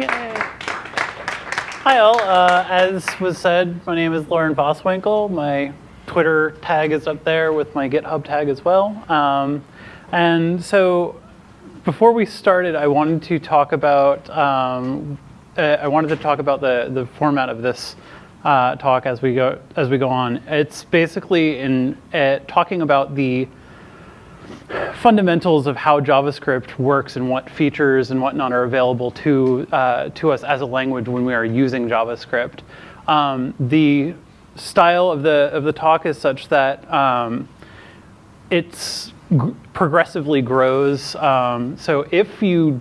Hi all, uh, as was said, my name is Lauren Voswinkle. My Twitter tag is up there with my GitHub tag as well. Um, and so before we started, I wanted to talk about, um, uh, I wanted to talk about the, the format of this uh, talk as we go as we go on. It's basically in uh, talking about the fundamentals of how JavaScript works and what features and whatnot are available to uh, to us as a language when we are using JavaScript. Um, the style of the of the talk is such that um, it's progressively grows. Um, so if you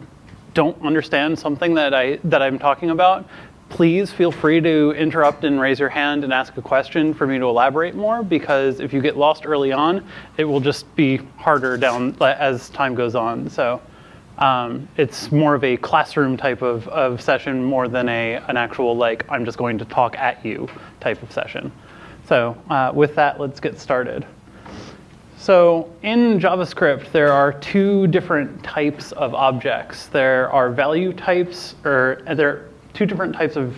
don't understand something that I that I'm talking about, please feel free to interrupt and raise your hand and ask a question for me to elaborate more because if you get lost early on, it will just be harder down as time goes on. So um, it's more of a classroom type of, of session more than a, an actual like, I'm just going to talk at you type of session. So uh, with that, let's get started. So in JavaScript, there are two different types of objects. There are value types, or there two different types of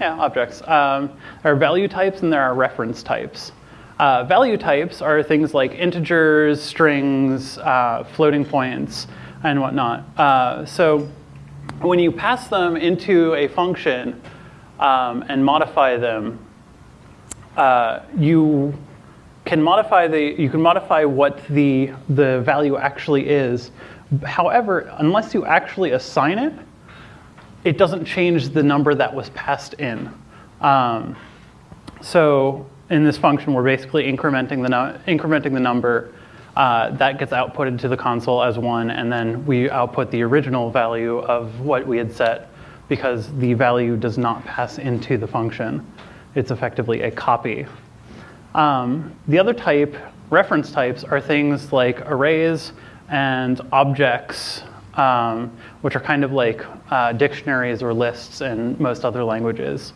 yeah, objects. Um, there are value types and there are reference types. Uh, value types are things like integers, strings, uh, floating points, and whatnot. Uh, so when you pass them into a function um, and modify them, uh, you can modify the you can modify what the the value actually is. However, unless you actually assign it, it doesn't change the number that was passed in. Um, so in this function, we're basically incrementing the, incrementing the number uh, that gets outputted to the console as one, and then we output the original value of what we had set because the value does not pass into the function. It's effectively a copy. Um, the other type, reference types, are things like arrays and objects um, which are kind of like uh, dictionaries or lists in most other languages.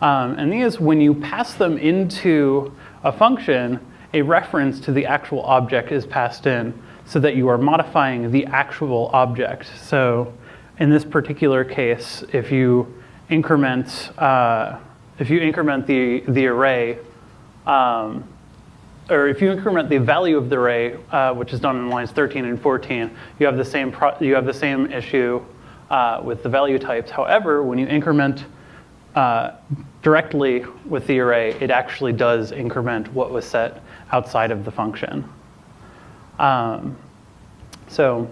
Um, and these, when you pass them into a function, a reference to the actual object is passed in so that you are modifying the actual object. So in this particular case, if you increment, uh, if you increment the, the array, um, or if you increment the value of the array, uh, which is done in lines 13 and 14, you have the same, you have the same issue uh, with the value types. However, when you increment uh, directly with the array, it actually does increment what was set outside of the function. Um, so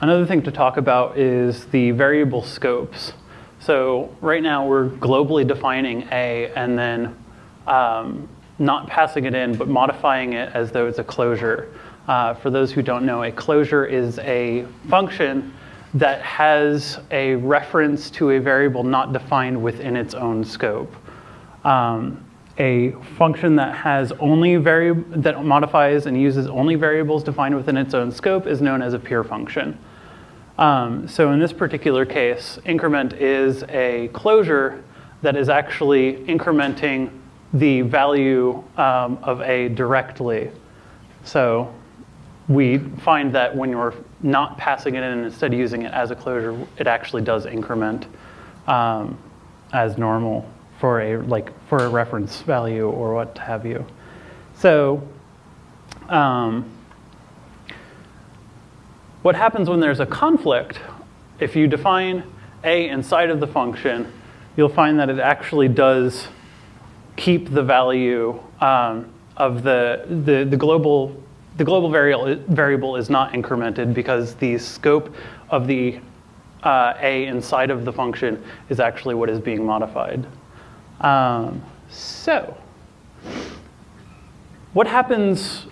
another thing to talk about is the variable scopes. So right now we're globally defining A and then um, not passing it in, but modifying it as though it's a closure. Uh, for those who don't know, a closure is a function that has a reference to a variable not defined within its own scope. Um, a function that has only that modifies and uses only variables defined within its own scope is known as a pure function. Um, so in this particular case, increment is a closure that is actually incrementing the value um, of A directly. So we find that when you're not passing it in and instead using it as a closure, it actually does increment um, as normal for a like for a reference value or what have you. So um, what happens when there's a conflict, if you define A inside of the function, you'll find that it actually does keep the value um, of the, the, the, global, the global variable, variable is not incremented because the scope of the uh, A inside of the function is actually what is being modified. Um, so, what happens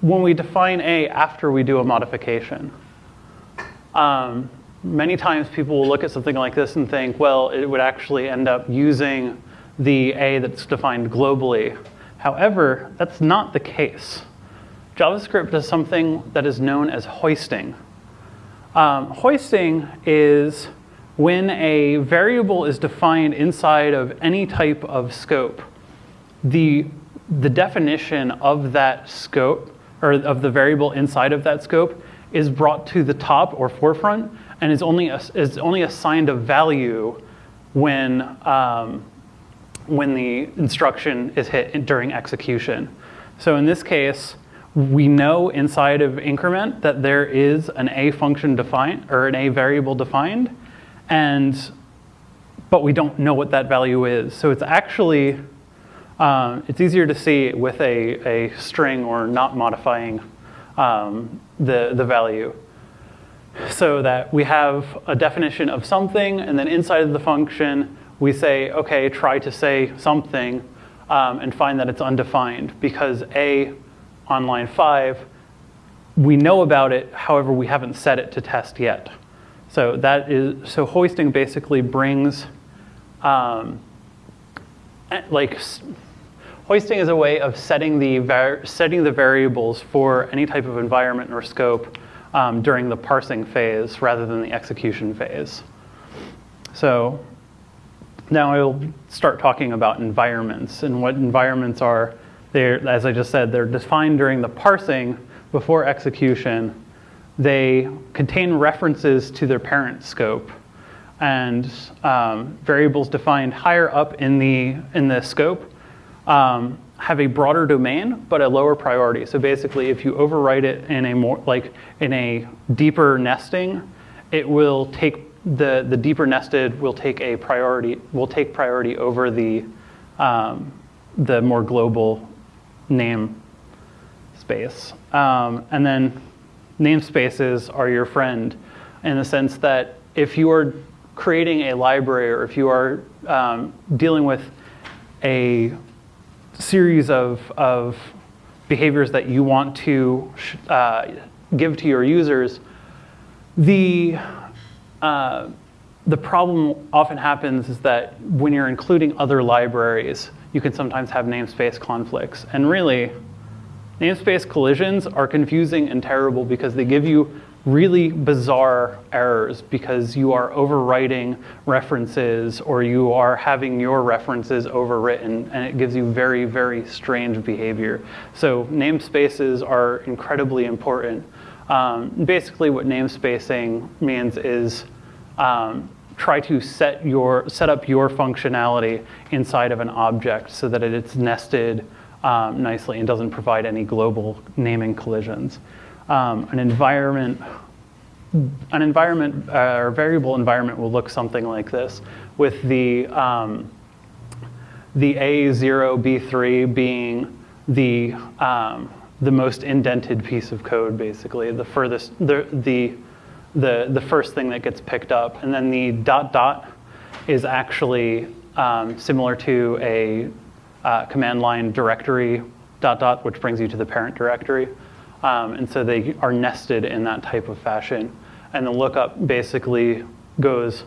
when we define A after we do a modification? Um, many times people will look at something like this and think, well, it would actually end up using the A that's defined globally. However, that's not the case. JavaScript does something that is known as hoisting. Um, hoisting is when a variable is defined inside of any type of scope, the, the definition of that scope, or of the variable inside of that scope, is brought to the top or forefront and is only, is only assigned a value when, um, when the instruction is hit during execution. So in this case, we know inside of increment that there is an a function defined or an a variable defined, and but we don't know what that value is. So it's actually um, it's easier to see with a, a string or not modifying um, the the value so that we have a definition of something, and then inside of the function, we say, okay, try to say something, um, and find that it's undefined, because A, on line 5, we know about it, however, we haven't set it to test yet. So that is, so hoisting basically brings, um, eh, like, hoisting is a way of setting the, setting the variables for any type of environment or scope um, during the parsing phase rather than the execution phase. So now I'll start talking about environments and what environments are. They're, as I just said, they're defined during the parsing before execution. They contain references to their parent scope and um, variables defined higher up in the, in the scope um, have a broader domain, but a lower priority. So basically, if you overwrite it in a more, like in a deeper nesting, it will take, the, the deeper nested will take a priority, will take priority over the, um, the more global name space. Um, and then namespaces are your friend in the sense that if you are creating a library or if you are um, dealing with a series of, of behaviors that you want to uh, give to your users, the, uh, the problem often happens is that when you're including other libraries, you can sometimes have namespace conflicts. And really, namespace collisions are confusing and terrible because they give you really bizarre errors because you are overwriting references or you are having your references overwritten and it gives you very, very strange behavior. So namespaces are incredibly important. Um, basically what namespacing means is um, try to set, your, set up your functionality inside of an object so that it's nested um, nicely and doesn't provide any global naming collisions. Um, an environment an environment uh, or variable environment will look something like this. With the um, the A0 B3 being the um, the most indented piece of code basically the furthest the the the the first thing that gets picked up and then the dot dot is actually um, similar to a uh, command line directory dot dot which brings you to the parent directory um, and so they are nested in that type of fashion. And the lookup basically goes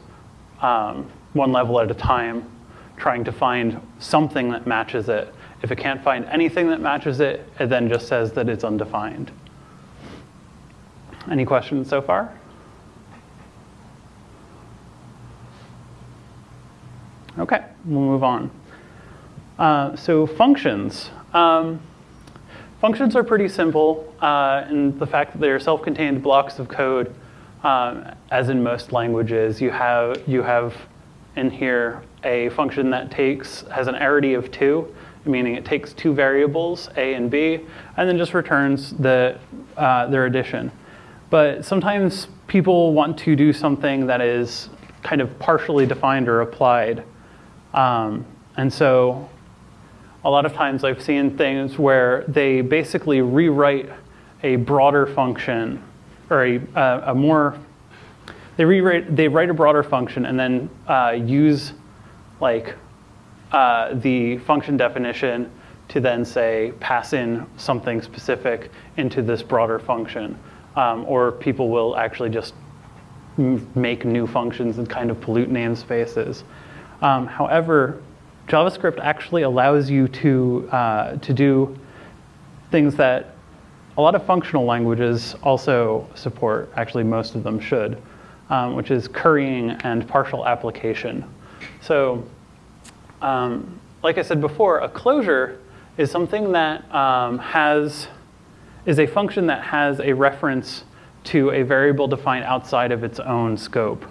um, one level at a time, trying to find something that matches it. If it can't find anything that matches it, it then just says that it's undefined. Any questions so far? Okay, we'll move on. Uh, so functions. Um, Functions are pretty simple uh, in the fact that they are self-contained blocks of code. Um, as in most languages, you have, you have in here a function that takes, has an arity of two, meaning it takes two variables, a and b, and then just returns the, uh, their addition. But sometimes people want to do something that is kind of partially defined or applied. Um, and so a lot of times I've seen things where they basically rewrite a broader function or a, uh, a more, they rewrite, they write a broader function and then uh, use like uh, the function definition to then say pass in something specific into this broader function. Um, or people will actually just make new functions and kind of pollute namespaces. Um, however, JavaScript actually allows you to, uh, to do things that a lot of functional languages also support, actually most of them should, um, which is currying and partial application. So um, like I said before, a closure is something that um, has, is a function that has a reference to a variable defined outside of its own scope.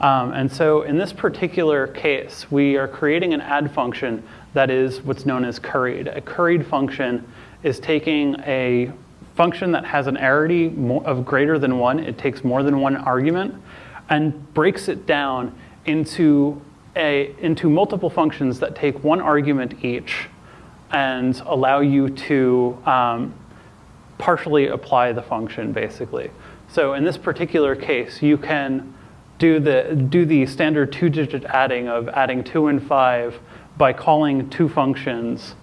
Um, and so in this particular case, we are creating an add function that is what's known as curried. A curried function is taking a function that has an arity of greater than one, it takes more than one argument, and breaks it down into, a, into multiple functions that take one argument each and allow you to um, partially apply the function, basically. So in this particular case, you can do the, do the standard two-digit adding of adding two and five by calling two functions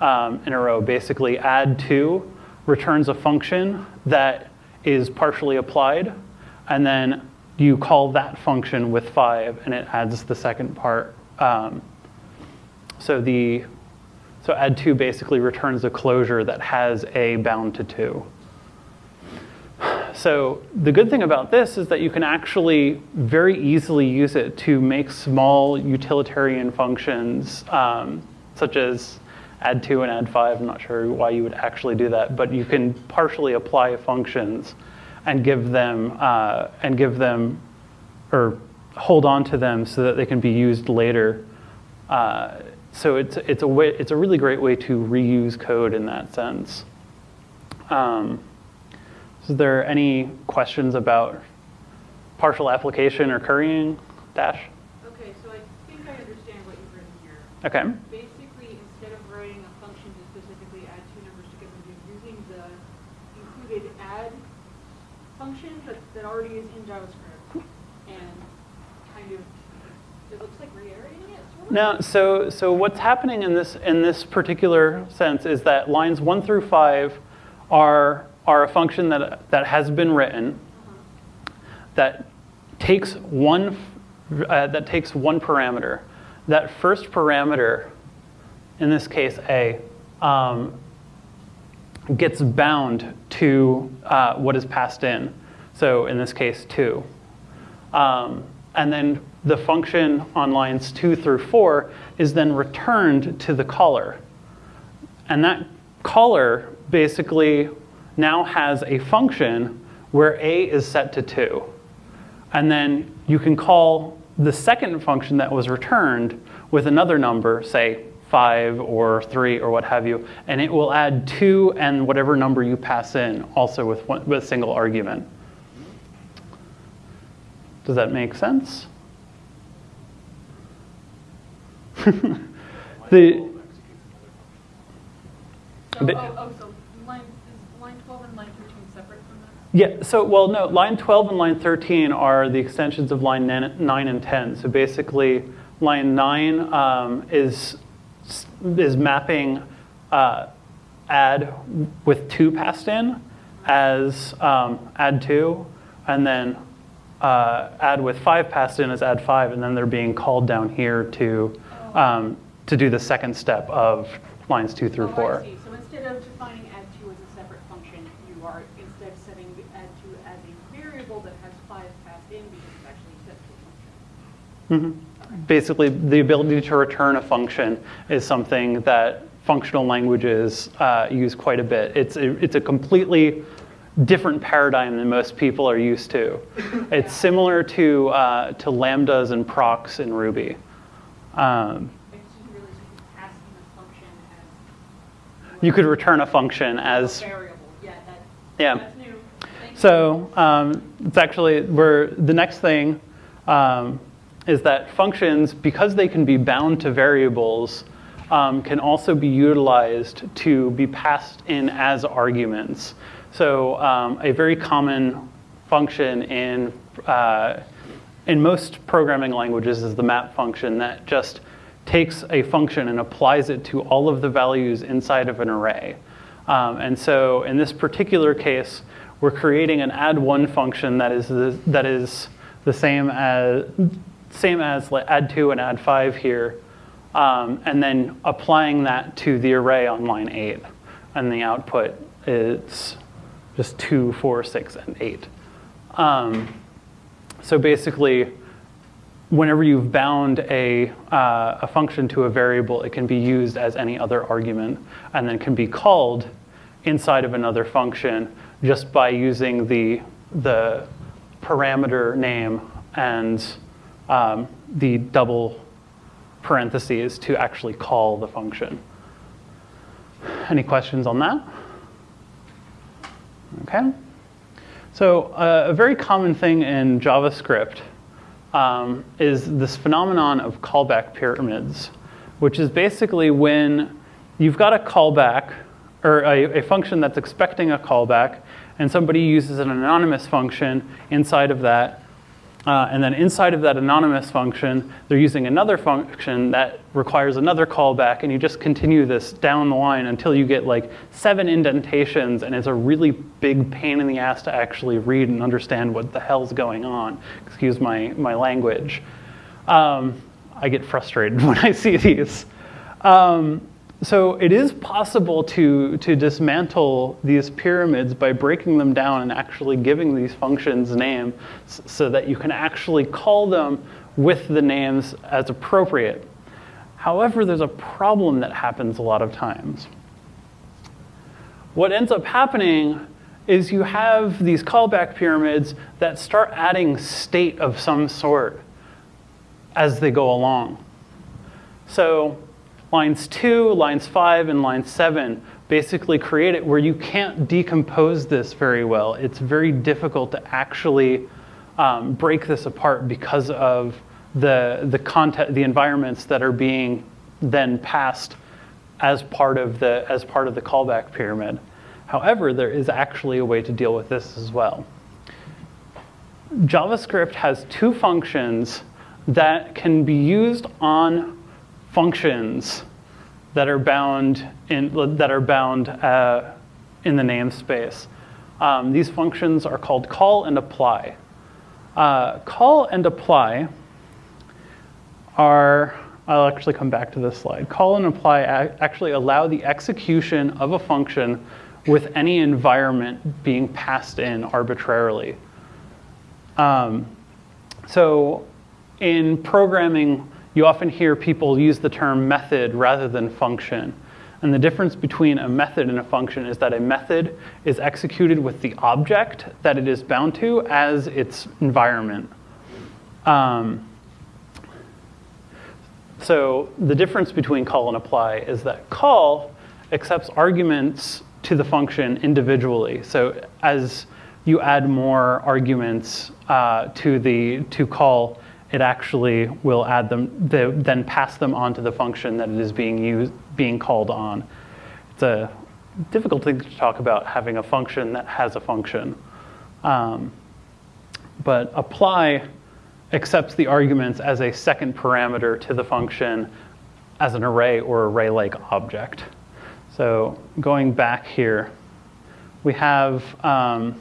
um, in a row. Basically, add two returns a function that is partially applied, and then you call that function with five, and it adds the second part. Um, so the so add two basically returns a closure that has a bound to two. So the good thing about this is that you can actually very easily use it to make small utilitarian functions, um, such as add two and add five. I'm not sure why you would actually do that, but you can partially apply functions and give them uh, and give them or hold on to them so that they can be used later. Uh, so it's it's a way it's a really great way to reuse code in that sense. Um, is there any questions about partial application or currying, Dash? Okay, so I think I understand what you've written here. Okay. Basically, instead of writing a function to specifically add two numbers together, you're using the included add function that, that already is in JavaScript and kind of, it looks like reiterating it, sort of? Now, so, so what's happening in this, in this particular sense is that lines one through five are are a function that, that has been written that takes one, uh, that takes one parameter. That first parameter, in this case A, um, gets bound to uh, what is passed in. So in this case, 2. Um, and then the function on lines 2 through 4 is then returned to the caller. And that caller basically now has a function where a is set to 2. And then you can call the second function that was returned with another number, say 5 or 3 or what have you, and it will add 2 and whatever number you pass in also with, one, with a single argument. Does that make sense? the, So, oh, oh, so line, is line 12 and line 13 separate from that? Yeah, so, well, no, line 12 and line 13 are the extensions of line 9 and 10. So basically, line 9 um, is, is mapping uh, add with 2 passed in as um, add 2, and then uh, add with 5 passed in as add 5, and then they're being called down here to, um, to do the second step of lines 2 through Oh, 4. I see. So instead of defining add2 as a separate function, you are instead setting add2 as a variable that has 5 passed in because it's actually set to a function. Mhm. Basically, the ability to return a function is something that functional languages uh, use quite a bit. It's a, it's a completely different paradigm than most people are used to. It's similar to, uh, to lambdas and procs in Ruby. Um, I just didn't realize you could pass in a function as. you could return a function as. Yeah, that, yeah. that's new. Thank you. So um, it's actually, we're, the next thing um, is that functions, because they can be bound to variables, um, can also be utilized to be passed in as arguments. So um, a very common function in, uh, in most programming languages is the map function that just takes a function and applies it to all of the values inside of an array. Um, and so in this particular case, we're creating an add one function that is the, that is the same as same as add two and add five here, um, and then applying that to the array on line eight, and the output is just two, four, six, and eight. Um, so basically, whenever you've bound a, uh, a function to a variable, it can be used as any other argument and then can be called inside of another function just by using the the parameter name and um, the double parentheses to actually call the function. Any questions on that? Okay. So uh, a very common thing in JavaScript um, is this phenomenon of callback pyramids, which is basically when you've got a callback or a, a function that's expecting a callback, and somebody uses an anonymous function inside of that uh, and then inside of that anonymous function, they're using another function that requires another callback, and you just continue this down the line until you get like seven indentations, and it's a really big pain in the ass to actually read and understand what the hell's going on. Excuse my, my language. Um, I get frustrated when I see these. Um, so it is possible to, to dismantle these pyramids by breaking them down and actually giving these functions names so that you can actually call them with the names as appropriate. However, there's a problem that happens a lot of times. What ends up happening is you have these callback pyramids that start adding state of some sort as they go along. So Lines 2, lines 5, and line 7 basically create it where you can't decompose this very well. It's very difficult to actually um, break this apart because of the, the, content, the environments that are being then passed as part of the, as part of the callback pyramid. However, there is actually a way to deal with this as well. JavaScript has two functions that can be used on functions that are bound in, that are bound uh, in the namespace. Um, these functions are called call and apply. Uh, call and apply are, I'll actually come back to this slide. Call and apply actually allow the execution of a function with any environment being passed in arbitrarily. Um, so in programming, you often hear people use the term method rather than function. And the difference between a method and a function is that a method is executed with the object that it is bound to as its environment. Um, so the difference between call and apply is that call accepts arguments to the function individually. So as you add more arguments uh, to the to call, it actually will add them, the, then pass them on to the function that it is being used, being called on. It's a difficult thing to talk about having a function that has a function. Um, but apply accepts the arguments as a second parameter to the function as an array or array-like object. So going back here, we have um,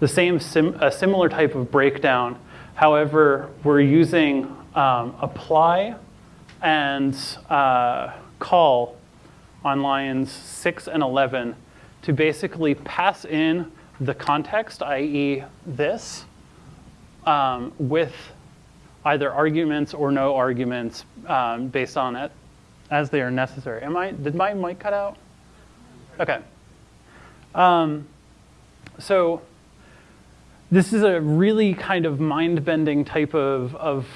the same sim a similar type of breakdown However, we're using um, apply and uh, call on lines 6 and 11 to basically pass in the context, i.e. this, um, with either arguments or no arguments um, based on it as they are necessary. Am I, did my mic cut out? Okay. Um, so this is a really kind of mind-bending type of, of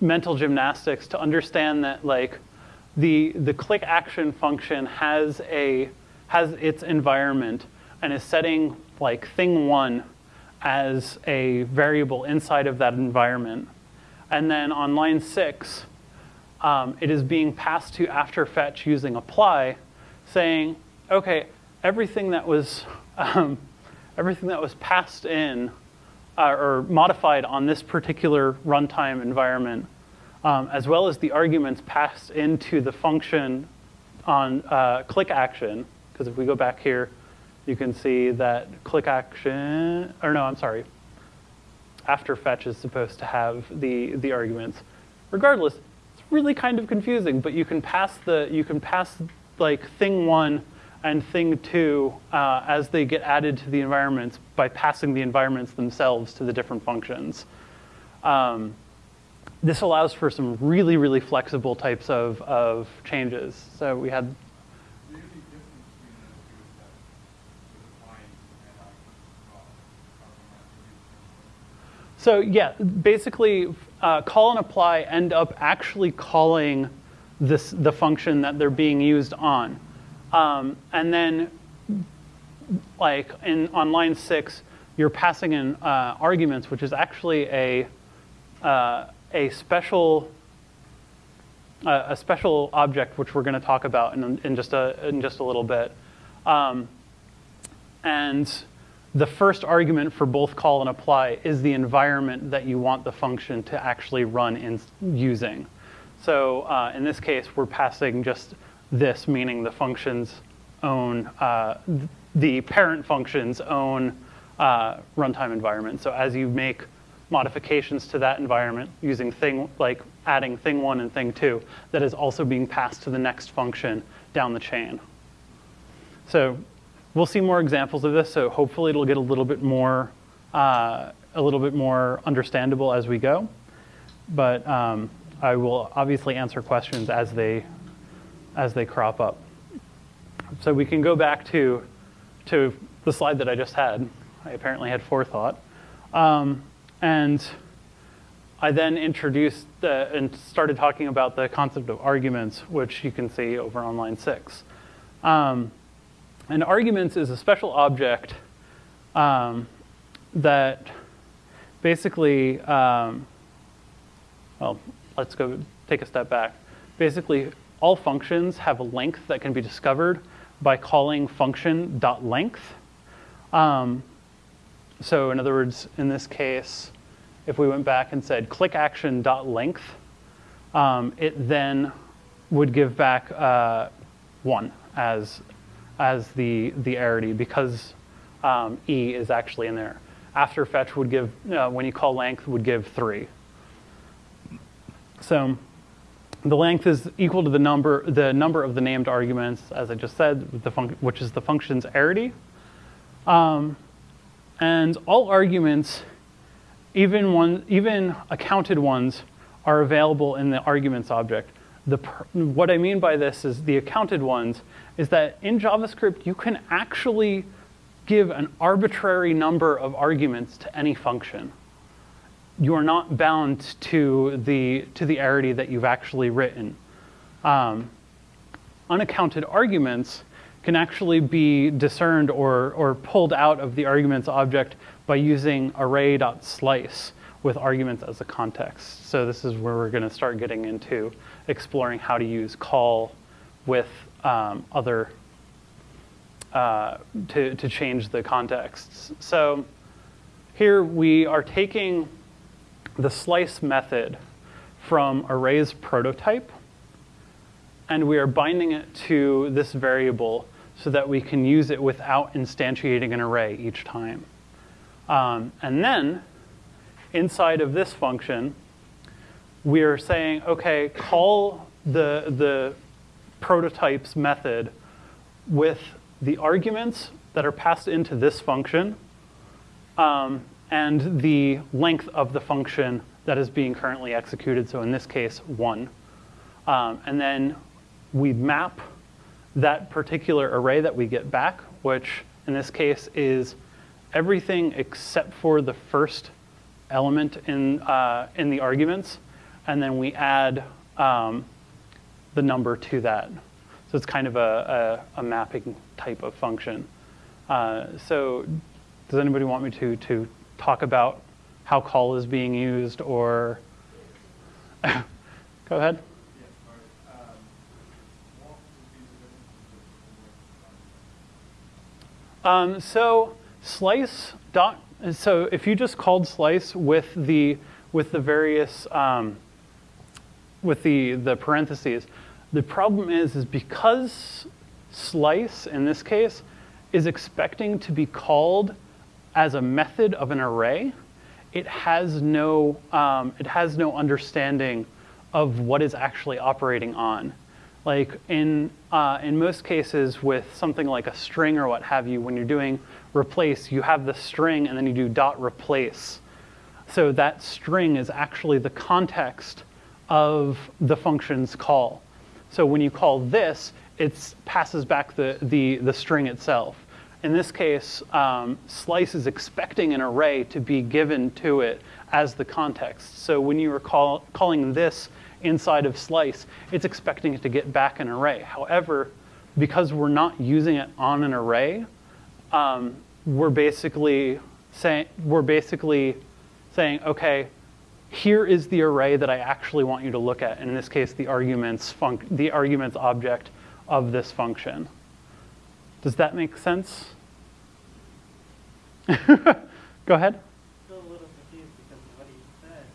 mental gymnastics to understand that like the, the click action function has a has its environment and is setting like thing one as a variable inside of that environment. And then on line six, um, it is being passed to after fetch using apply, saying, okay, everything that was um, everything that was passed in uh, or modified on this particular runtime environment, um, as well as the arguments passed into the function on uh, click action, because if we go back here, you can see that click action, or no, I'm sorry, after fetch is supposed to have the, the arguments. Regardless, it's really kind of confusing, but you can pass the, you can pass like thing one and thing two uh, as they get added to the environments by passing the environments themselves to the different functions. Um, this allows for some really, really flexible types of, of changes. So we had So yeah, basically, uh, call and apply end up actually calling this the function that they're being used on, um, and then like in on line six, you're passing in uh, arguments, which is actually a uh, a special uh, a special object, which we're going to talk about in, in just a in just a little bit, um, and the first argument for both call and apply is the environment that you want the function to actually run in using. So uh, in this case, we're passing just this, meaning the function's own, uh, the parent function's own uh, runtime environment. So as you make modifications to that environment using thing, like adding thing one and thing two, that is also being passed to the next function down the chain. So we'll see more examples of this, so hopefully it'll get a little bit more, uh, a little bit more understandable as we go. But um, I will obviously answer questions as they, as they crop up. So we can go back to, to the slide that I just had. I apparently had forethought. Um, and I then introduced the, and started talking about the concept of arguments, which you can see over on line six. Um, and arguments is a special object um, that basically, um, well, let's go take a step back. Basically, all functions have a length that can be discovered by calling function dot length. Um, so in other words, in this case, if we went back and said click action dot length, um, it then would give back uh, one as as the, the arity because um, E is actually in there. After fetch would give, uh, when you call length, would give three. So the length is equal to the number, the number of the named arguments, as I just said, the which is the function's arity. Um, and all arguments, even, one, even accounted ones, are available in the arguments object. The, what I mean by this is the accounted ones is that in JavaScript, you can actually give an arbitrary number of arguments to any function. You are not bound to the, to the arity that you've actually written. Um, unaccounted arguments can actually be discerned or, or pulled out of the arguments object by using array.slice with arguments as a context. So this is where we're going to start getting into exploring how to use call with um, other, uh, to, to change the contexts. So here we are taking the slice method from array's prototype, and we are binding it to this variable so that we can use it without instantiating an array each time. Um, and then, inside of this function, we are saying, okay, call the, the prototypes method with the arguments that are passed into this function um, and the length of the function that is being currently executed, so in this case, one. Um, and then we map that particular array that we get back, which in this case is everything except for the first element in, uh, in the arguments, and then we add um, the number to that. So it's kind of a, a, a mapping type of function. Uh, so does anybody want me to, to talk about how call is being used or? Go ahead. Um, so slice dot, so if you just called slice with the, with the various, um, with the, the parentheses, the problem is, is because slice, in this case, is expecting to be called as a method of an array, it has no, um, it has no understanding of what is actually operating on. Like in, uh, in most cases with something like a string or what have you, when you're doing replace, you have the string and then you do dot replace. So that string is actually the context of the function's call. So when you call this, it passes back the, the, the string itself. In this case, um, slice is expecting an array to be given to it as the context. So when you are call, calling this inside of slice, it's expecting it to get back an array. However, because we're not using it on an array, um, we're basically saying we're basically saying, okay, here is the array that I actually want you to look at. And in this case, the arguments the arguments object of this function. Does that make sense? Go ahead. Still a little confused because of what he said.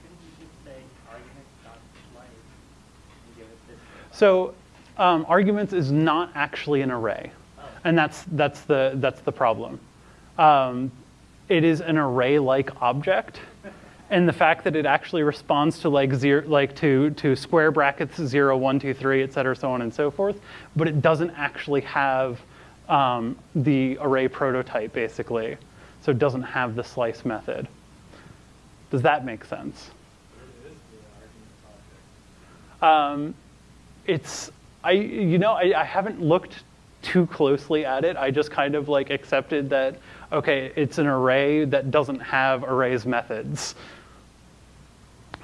Couldn't you just say arguments dot slice and give it this? So um, arguments is not actually an array, and that's that's the that's the problem. Um, it is an array-like object, and the fact that it actually responds to like zero, like to to square brackets zero, one, two, three, et cetera, so on and so forth, but it doesn't actually have um, the array prototype basically, so it doesn't have the slice method. Does that make sense? Um, it's I you know I, I haven't looked too closely at it. I just kind of like accepted that okay, it's an array that doesn't have arrays methods.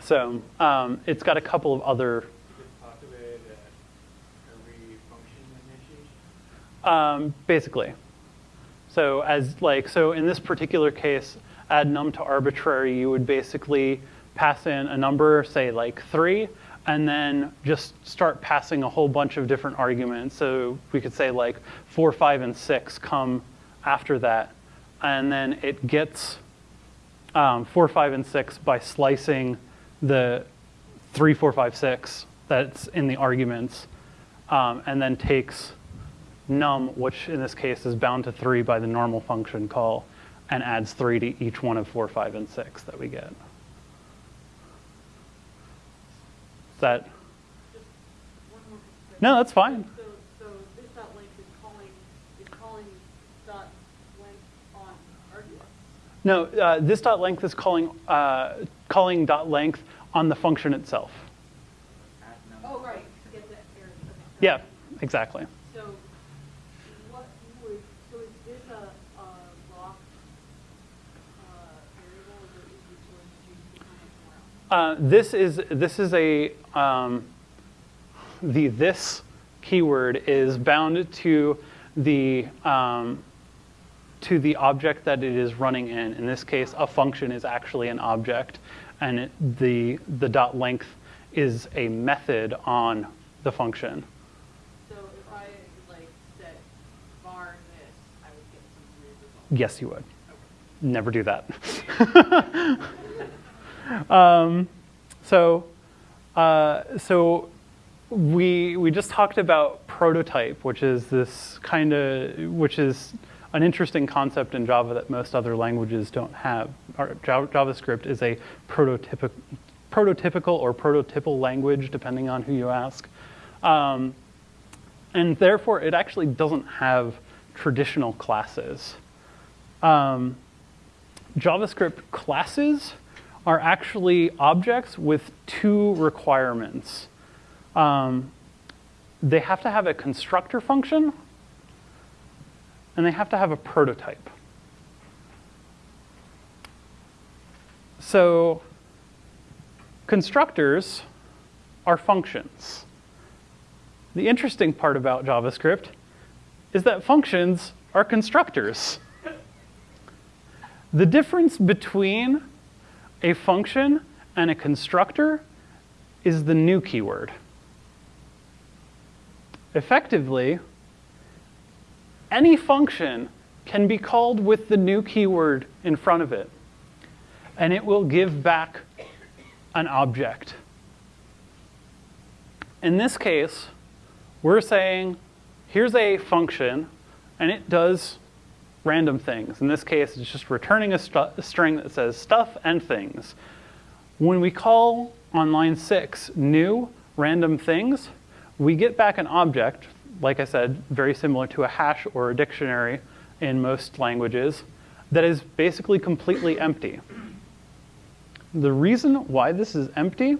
So um, it's got a couple of other You could talk about uh, array function initiation. Um, basically. So as like so in this particular case, add num to arbitrary, you would basically pass in a number, say like three, and then just start passing a whole bunch of different arguments. So we could say like four, five, and six come after that. And then it gets um, four, five, and six by slicing the three, four, five, six that's in the arguments, um, and then takes num, which in this case is bound to three by the normal function call, and adds three to each one of four, five, and six that we get. Is that, Just one more. quick no, that's fine. So, so this dot length is calling, is calling dot length on arguments? No, uh, this dot length is calling, uh, calling dot length on the function itself. Oh, right, to get that okay. Yeah, exactly. So what would, so is this a, a locked, uh, variable, or is it going to define it somewhere else? Uh, this is this is a um, the this keyword is bound to the um, to the object that it is running in. In this case, a function is actually an object, and it, the the dot length is a method on the function. So if I like set var this, I would get some weird result. Yes, you would. Never do that. um, so, uh, so we we just talked about prototype, which is this kind of which is an interesting concept in Java that most other languages don't have. Our, JavaScript is a prototypic, prototypical or prototypal language, depending on who you ask. Um, and therefore, it actually doesn't have traditional classes. Um, JavaScript classes are actually objects with two requirements. Um, they have to have a constructor function, and they have to have a prototype. So constructors are functions. The interesting part about JavaScript is that functions are constructors. The difference between a function and a constructor is the new keyword. Effectively, any function can be called with the new keyword in front of it, and it will give back an object. In this case, we're saying, here's a function, and it does random things. In this case, it's just returning a, a string that says stuff and things. When we call on line six new random things, we get back an object, like I said, very similar to a hash or a dictionary in most languages, that is basically completely empty. The reason why this is empty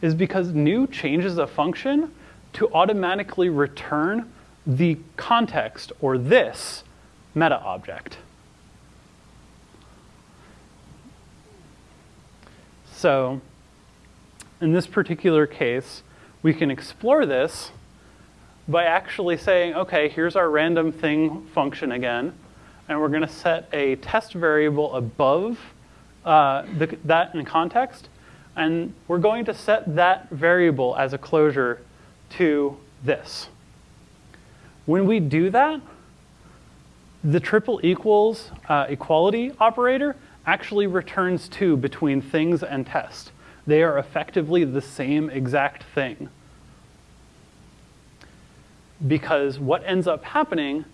is because new changes a function to automatically return the context or this meta object. So in this particular case, we can explore this by actually saying, okay, here's our random thing function again, and we're going to set a test variable above uh, the, that in context, and we're going to set that variable as a closure to this. When we do that, the triple equals uh, equality operator actually returns 2 between things and test. They are effectively the same exact thing. Because what ends up happening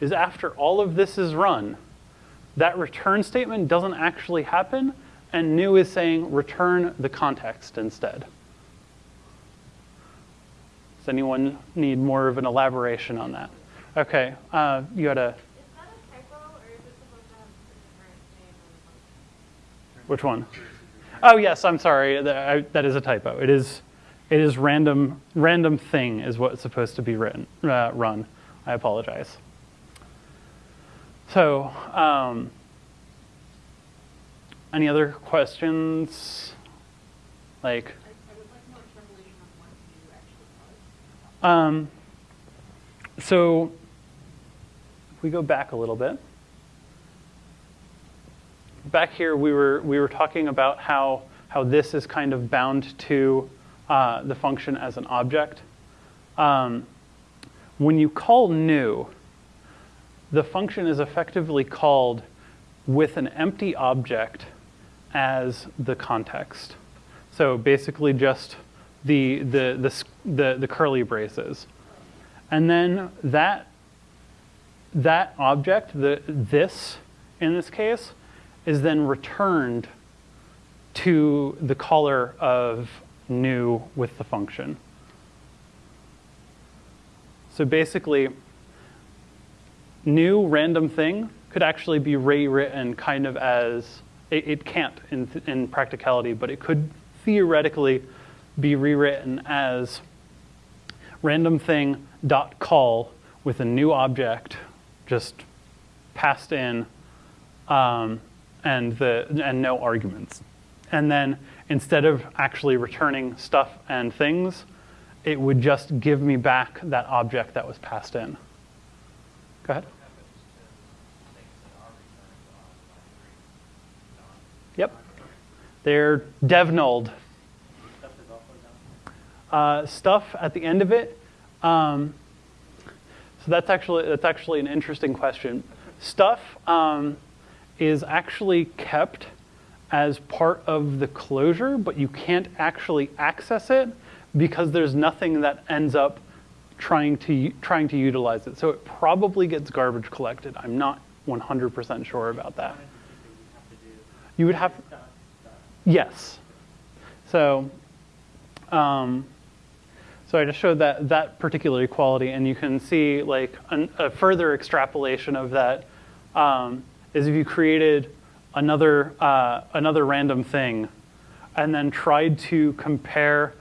is after all of this is run, that return statement doesn't actually happen, and new is saying return the context instead. Does anyone need more of an elaboration on that? Okay, uh, you had a typo, or is it supposed to have a different name on the function? Which one? Oh yes, I'm sorry, that is a typo. It is, it is random, random thing is what's supposed to be written, uh, run. I apologize. So, um, any other questions? Like, I, I would like more explanation on what new actually was. Um, so if we go back a little bit, back here we were we were talking about how how this is kind of bound to uh, the function as an object. Um, when you call new, the function is effectively called with an empty object as the context. So basically just the, the, the, the, the curly braces. And then that, that object, the, this in this case, is then returned to the caller of new with the function. So basically, new random thing could actually be rewritten kind of as it, it can't in, in practicality, but it could theoretically be rewritten as random thing dot call with a new object just passed in um, and the and no arguments. And then instead of actually returning stuff and things, it would just give me back that object that was passed in. Go ahead. Yep. They're dev nulled. Stuff is also done. Uh, stuff at the end of it. Um, so that's actually that's actually an interesting question. Stuff um, is actually kept as part of the closure, but you can't actually access it because there's nothing that ends up trying to trying to utilize it. So it probably gets garbage collected. I'm not 100% sure about that. One entity that you have to do. You would have. Yes. So, um, so I just showed that that particular equality, and you can see like an, a further extrapolation of that um, is if you created another uh, another random thing, and then tried to compare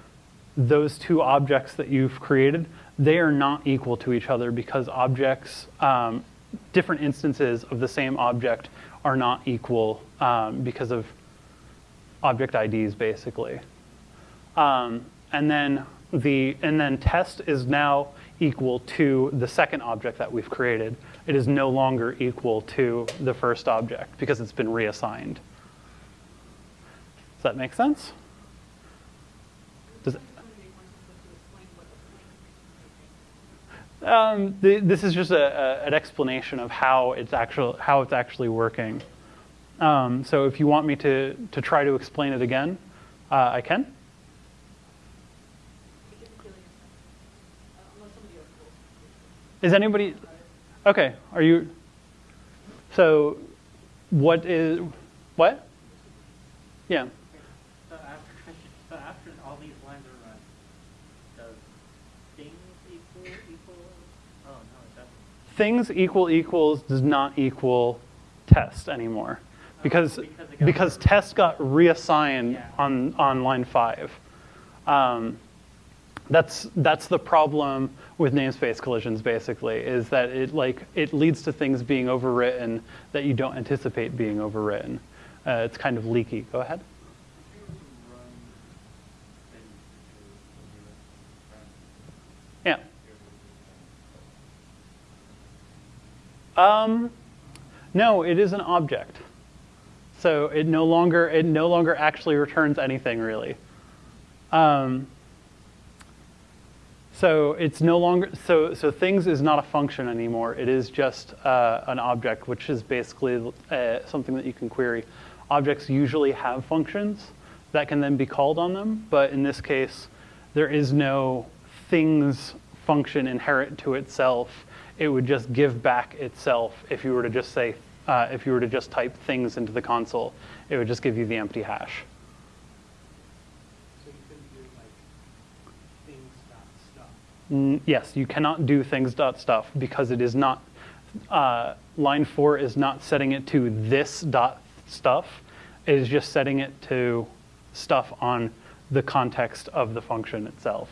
those two objects that you've created, they are not equal to each other because objects, um, different instances of the same object are not equal um, because of object IDs basically. Um, and then the and then test is now equal to the second object that we've created. It is no longer equal to the first object because it's been reassigned. Does that make sense? Does um, the, this is just a, a, an explanation of how it's actual how it's actually working. Um, so if you want me to to try to explain it again, uh, I can. Is anybody okay? Are you? So, what is what? Yeah. So after, so after all these lines are run, does things equal, equal, oh, no, it doesn't. Things equal equals does not equal test anymore, because because because test got reassigned Yeah. on on line five. Um, that's that's the problem with namespace collisions basically is that it like it leads to things being overwritten that you don't anticipate being overwritten. Uh, it's kind of leaky. Go ahead. Yeah. Um, no it is an object. So it no longer it no longer actually returns anything really. Um, so it's no longer so so things is not a function anymore. It is just uh, an object, which is basically uh, something that you can query. Objects usually have functions that can then be called on them, but in this case, there is no things function inherent to itself. It would just give back itself if you were to just say uh, if you were to just type things into the console. It would just give you the empty hash. So you couldn't do like things dot stuff. Mm, Yes, you cannot do things dot stuff because it is not, uh, line four is not setting it to this dot stuff. It is just setting it to stuff on the context of the function itself.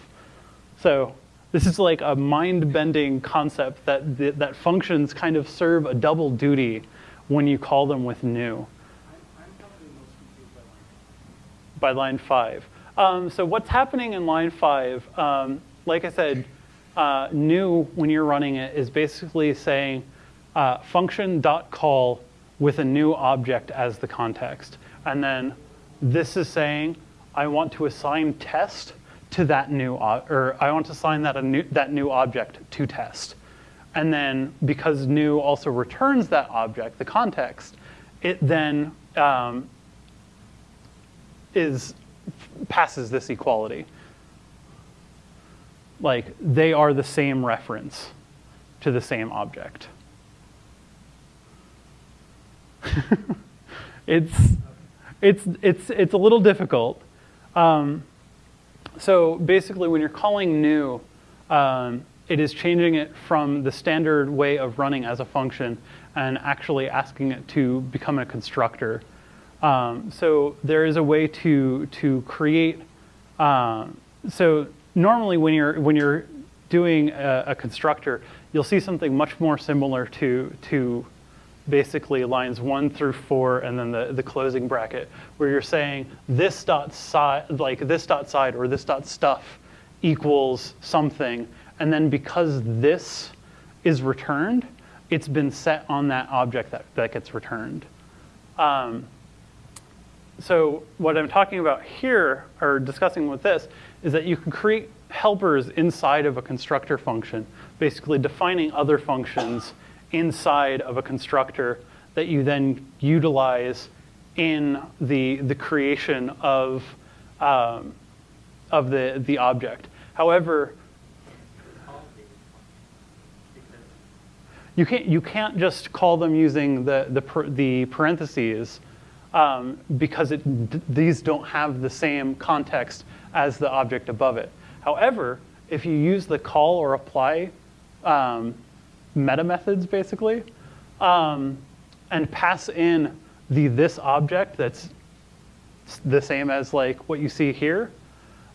So this is like a mind-bending concept that, that, that functions kind of serve a double duty when you call them with new by line five. Um, so what's happening in line five, um, like I said, uh, new when you're running it is basically saying uh, function dot call with a new object as the context. And then this is saying I want to assign test to that new, or I want to assign that, a new, that new object to test. And then because new also returns that object, the context, it then um, is passes this equality. Like they are the same reference to the same object. it's it's it's it's a little difficult. Um, so basically, when you're calling new, um, it is changing it from the standard way of running as a function and actually asking it to become a constructor. Um, so there is a way to to create. Um, so normally, when you're when you're doing a, a constructor, you'll see something much more similar to to basically lines one through four and then the, the closing bracket where you're saying this dot side like this dot side or this dot stuff equals something. And then because this is returned it's been set on that object that, that gets returned. Um, so what i'm talking about here or discussing with this is that you can create helpers inside of a constructor function basically defining other functions inside of a constructor that you then utilize in the, the creation of, um, of the, the object. However, you can't, you can't just call them using the, the, the parentheses um, because it, these don't have the same context as the object above it. However, if you use the call or apply um, meta methods basically, um, and pass in the this object that's the same as like what you see here,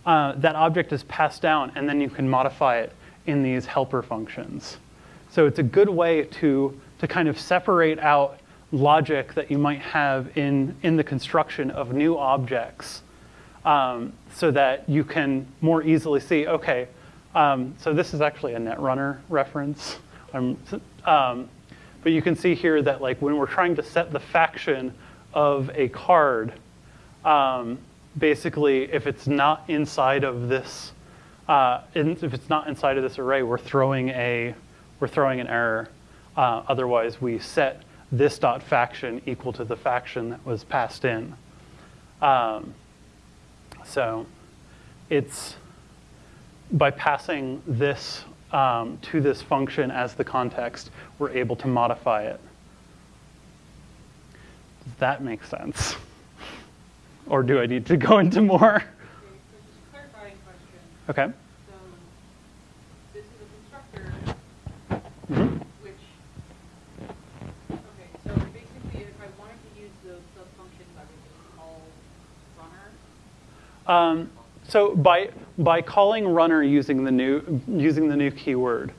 uh, that object is passed down and then you can modify it in these helper functions. So it's a good way to, to kind of separate out logic that you might have in, in the construction of new objects um, so that you can more easily see, okay, um, so this is actually a Netrunner reference. Um, um, but you can see here that like when we're trying to set the faction of a card, um, basically if it's not inside of this, uh, if it's not inside of this array, we're throwing a, we're throwing an error. Uh, otherwise, we set this dot faction equal to the faction that was passed in. Um, so it's by passing this um, to this function as the context, we're able to modify it. Does that make sense? Or do I need to go into more? Okay, so just a clarifying question. Okay. So this is a constructor, Mhm. which, okay, so basically if I wanted to use those sub-functions, I would just call runner. Um, So by, by calling runner using the new, using the new keyword,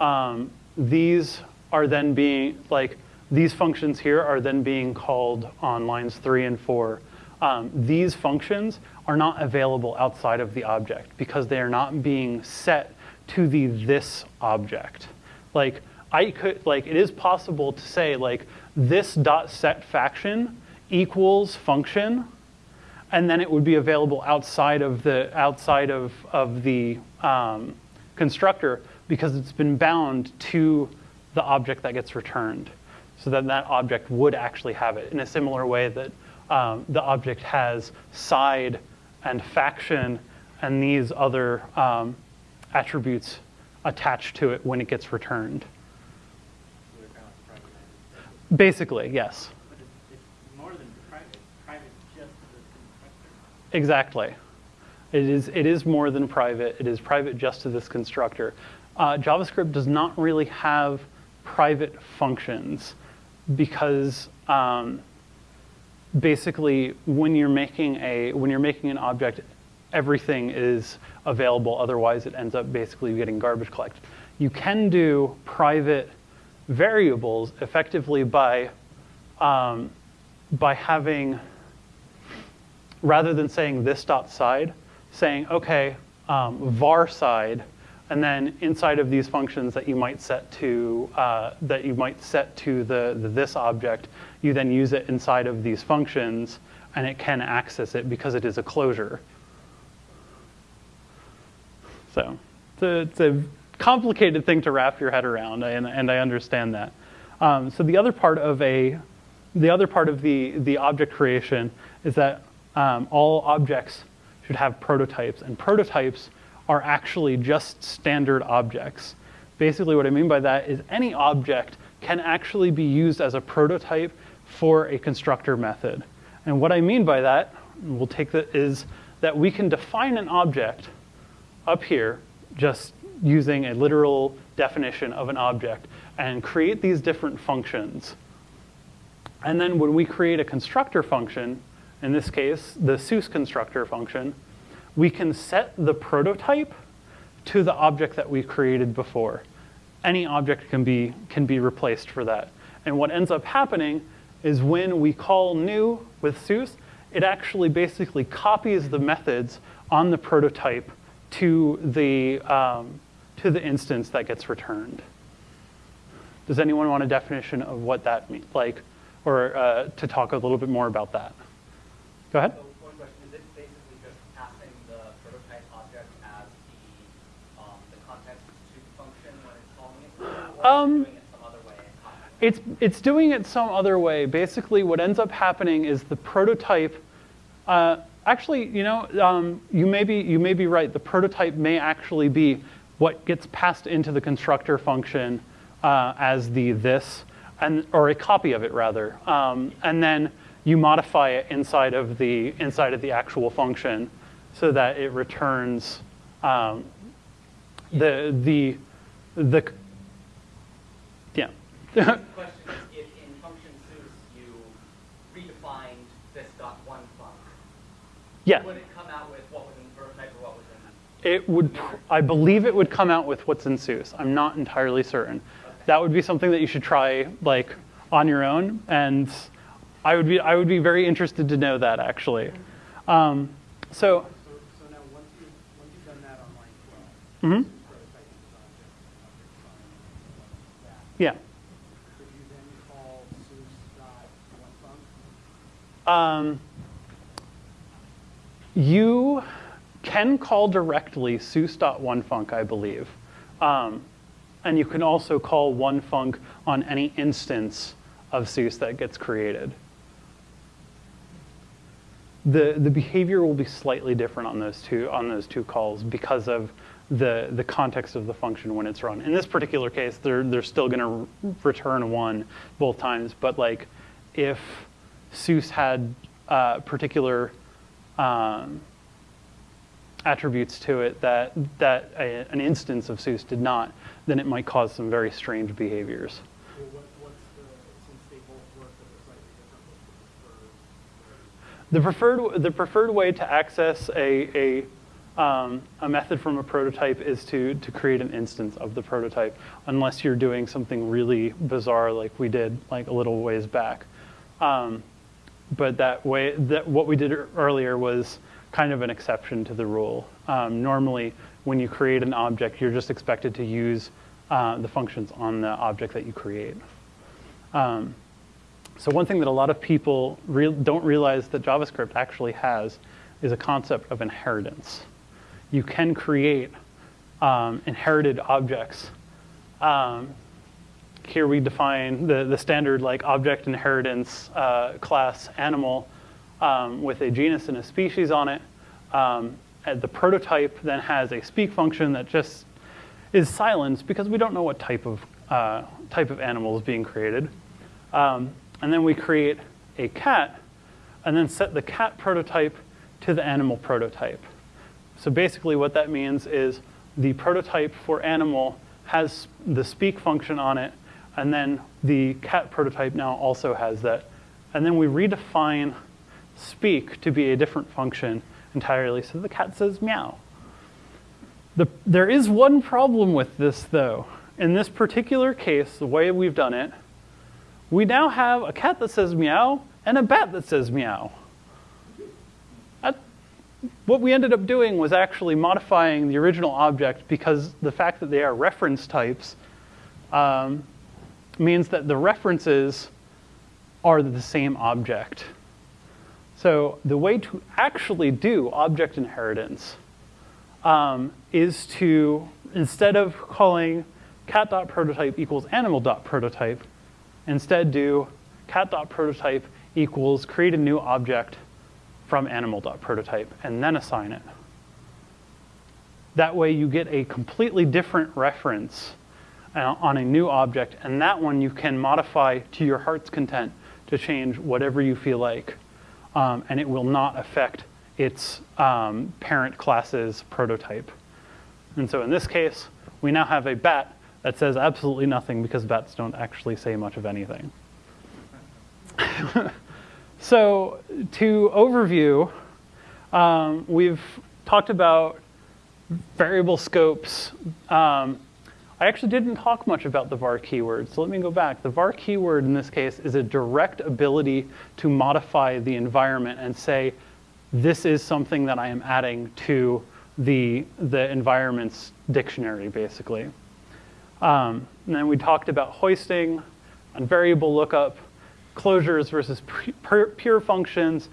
um, these are then being, like, these functions here are then being called on lines three and four. Um, these functions are not available outside of the object because they are not being set to the this object. Like, I could, like, it is possible to say, like, this dot set faction equals function, and then it would be available outside of the outside of of the um, constructor because it's been bound to the object that gets returned. So then that object would actually have it in a similar way that um, the object has side and faction and these other um, attributes attached to it when it gets returned. So they're kind of like private entities. Basically, yes. But it's, it's more than private. Private just to the constructor. Exactly. It is, it is more than private. It is private just to this constructor. Uh, JavaScript does not really have private functions because um, basically when you're making a when you're making an object, everything is available. Otherwise, it ends up basically getting garbage collected. You can do private variables effectively by um, by having rather than saying this dot side, saying, okay, um, var side, and then inside of these functions that you might set to uh, that you might set to the, the this object, you then use it inside of these functions, and it can access it because it is a closure. So it's a, it's a complicated thing to wrap your head around, and, and I understand that. Um, so the other part of a the other part of the, the object creation is that um, all objects should have prototypes, and prototypes are actually just standard objects. Basically, what I mean by that is any object can actually be used as a prototype for a constructor method. And what I mean by that, we'll take that, is that we can define an object up here, just using a literal definition of an object, and create these different functions. And then when we create a constructor function, in this case, the Seuss constructor function, we can set the prototype to the object that we created before. Any object can be, can be replaced for that. And what ends up happening is when we call new with Seuss, it actually basically copies the methods on the prototype to the, um, to the instance that gets returned. Does anyone want a definition of what that means? Like, or uh, to talk a little bit more about that? Go ahead. So one question, is it basically just passing the prototype object as the, um, the context to function when it's calling it? Um, doing it some other way it? It's, it's doing it some other way. Basically, what ends up happening is the prototype, uh, actually, you know, um, you, may be, you may be right. The prototype may actually be what gets passed into the constructor function uh, as the this, and, or a copy of it rather. Um, and then you modify it inside of the, inside of the actual function so that it returns um, the, the, the, yeah. Question is, if in function Seuss you redefined this dot one func, yeah. would it come out with what was in the prototype or what was in? It would, I believe it would come out with what's in Seuss. I'm not entirely certain. That would be something that you should try like on your own, and I would be, I would be very interested to know that actually. Um, so, So, so now, once you, once you've done that on line twelve, mhm, prototype is object, object sign, that, yeah. you then call Seuss dot one func? Um, you can call directly Seuss.onefunc, I believe. Um, and you can also call onefunc on any instance of Seuss that gets created. The, the behavior will be slightly different on those two, on those two calls because of the, the context of the function when it's run. In this particular case, they're, they're still going to return one both times, but like if Seuss had uh, particular um, attributes to it that, that a, an instance of Seuss did not, then it might cause some very strange behaviors. Well, what, what's the, since they both work, but they're slightly different, what's the preferred? The preferred, way to access a, a Um, a method from a prototype is to, to create an instance of the prototype, unless you're doing something really bizarre like we did like a little ways back. Um, but that way, that what we did earlier was kind of an exception to the rule. Um, normally, when you create an object, you're just expected to use uh, the functions on the object that you create. Um, so one thing that a lot of people re don't realize that JavaScript actually has is a concept of inheritance. You can create um, inherited objects. Um, here we define the, the standard like object inheritance uh, class animal um, with a genus and a species on it. Um, the prototype then has a speak function that just is silenced because we don't know what type of, uh, type of animal is being created. Um, and then we create a cat and then set the cat prototype to the animal prototype. So basically what that means is the prototype for animal has the speak function on it and then the cat prototype now also has that. And then we redefine speak to be a different function entirely. So the cat says meow. The, there is one problem with this though. In this particular case, the way we've done it, we now have a cat that says meow and a bat that says meow. That, what we ended up doing was actually modifying the original object because the fact that they are reference types um, means that the references are the same object. So the way to actually do object inheritance um, is to, instead of calling cat.prototype equals animal.prototype, instead do cat.prototype equals create a new object from animal.prototype and then assign it. That way you get a completely different reference uh, on a new object, and that one you can modify to your heart's content to change whatever you feel like, um, and it will not affect its um, parent class's prototype. And so in this case, we now have a bat that says absolutely nothing because bets don't actually say much of anything. so to overview, um, we've talked about variable scopes. Um, I actually didn't talk much about the var keyword, so let me go back. The var keyword in this case is a direct ability to modify the environment and say, this is something that I am adding to the, the environment's dictionary, basically. Um, and then we talked about hoisting and variable lookup, closures versus pure functions,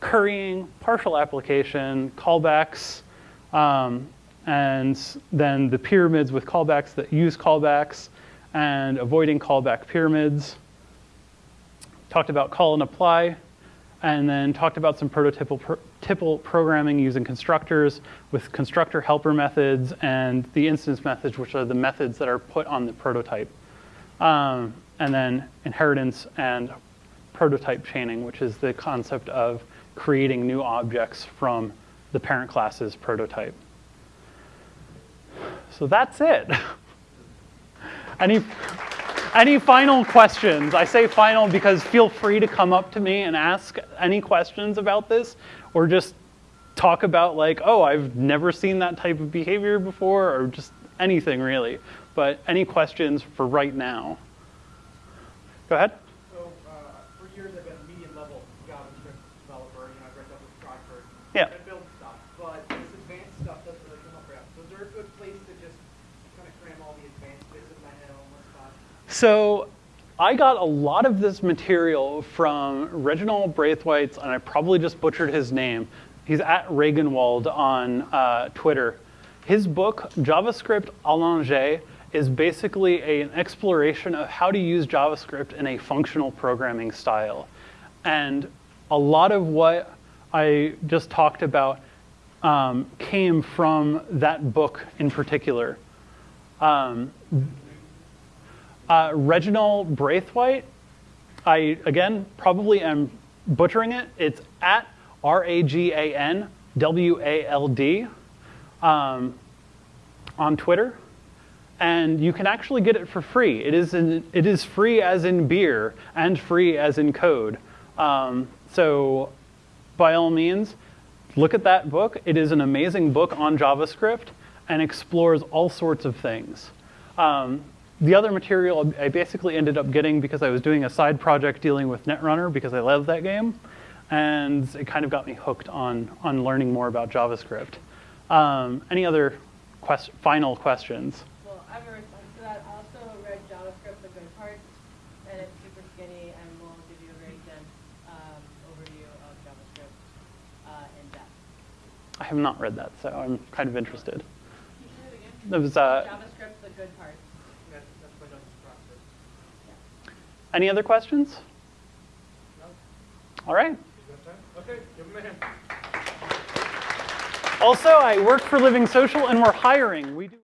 currying, partial application, callbacks, um, and then the pyramids with callbacks that use callbacks and avoiding callback pyramids. Talked about call and apply, and then talked about some prototypal pro programming using constructors with constructor helper methods and the instance methods, which are the methods that are put on the prototype. Um, and then inheritance and prototype chaining, which is the concept of creating new objects from the parent class's prototype. So that's it. Any, any final questions? I say final because feel free to come up to me and ask any questions about this or just talk about like, oh, I've never seen that type of behavior before or just anything really. But any questions for right now? Go ahead. So uh, for years I've been a medium level JavaScript developer. You know, I've read stuff with Stratford. Yeah. I build stuff, but this advanced stuff doesn't really come up right. So is there a good place to just kind of cram all the advanced bits in my head on one spot? So I got a lot of this material from Reginald Braithwaite's, and I probably just butchered his name. He's at Raganwald on uh, Twitter. His book, JavaScript Allongé, is basically a, an exploration of how to use JavaScript in a functional programming style. And a lot of what I just talked about um, came from that book in particular. Um, uh, Reginald Braithwaite, I, again, probably am butchering it. It's at R-A-G-A-N-W-A-L-D um, on Twitter. And you can actually get it for free. It is, in, it is free as in beer and free as in code. Um, so by all means, look at that book. It is an amazing book on JavaScript and explores all sorts of things. Um, the other material I basically ended up getting because I was doing a side project dealing with Netrunner because I love that game. And it kind of got me hooked on, on learning more about JavaScript. Um, any other quest- final questions? Well, I have a response to that. I also read JavaScript, the good parts, and it's super skinny and will give you a very dense um, overview of JavaScript uh, in depth. I have not read that, so I'm kind of interested. Can you say it again? It was, uh, JavaScript, the good parts. That's, that's my dungeon process. Any other questions? No? All right. You got time? Okay, give him a hand. Also, I work for Living Social and we're hiring. We do